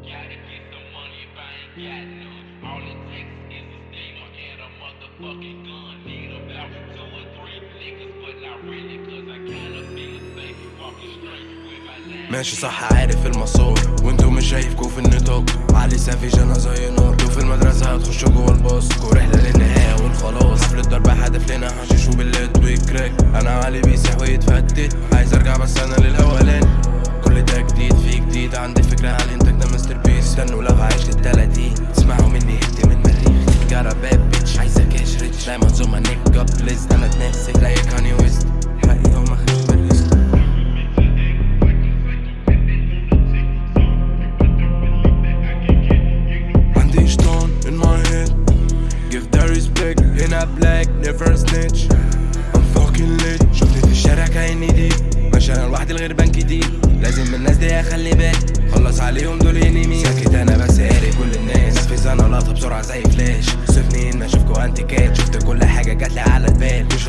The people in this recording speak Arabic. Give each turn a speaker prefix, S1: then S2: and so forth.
S1: Gotta get some money if I ain't got none. All it takes is a steamer and a motherfucking gun. Need about two or three niggas, but not really, cause I kinda feel safe walking straight. ماشي
S2: صح عارف المسار وانتوا مش شايفكوا في النطاق علي سافيج أنا زي نار في المدرسة هتخشوا جوه الباص ورحلة للنهاية والخلاص حفلة ضرب هدف لنا حشيش وباللات وكراك أنا علي بيسيح ويتفتت عايز ارجع بس أنا للاولاني كل ده جديد في جديد عندي فكرة على استنوا لو هعيش للتلاتين. اسمعوا مني هدي من مريخ. جارة باد بيتش عايزة كاش ريتش دايما زوما نيك اب ليست أنا اتناسك زي كاني ويست حقيقة وما خدش بالريسك عندي شطان in my head. Give the respect. In a black never snitch. I'm fucking lit. شفتني في الشارع كأني دي ماشي أنا لوحدي الغربان كتير لازم الناس دي أخلي بالي خلص عليهم بسرعة زي فلاش. سيبني اني أشوفكوا انتيكات شفت كل حاجة جات لي على البال. مش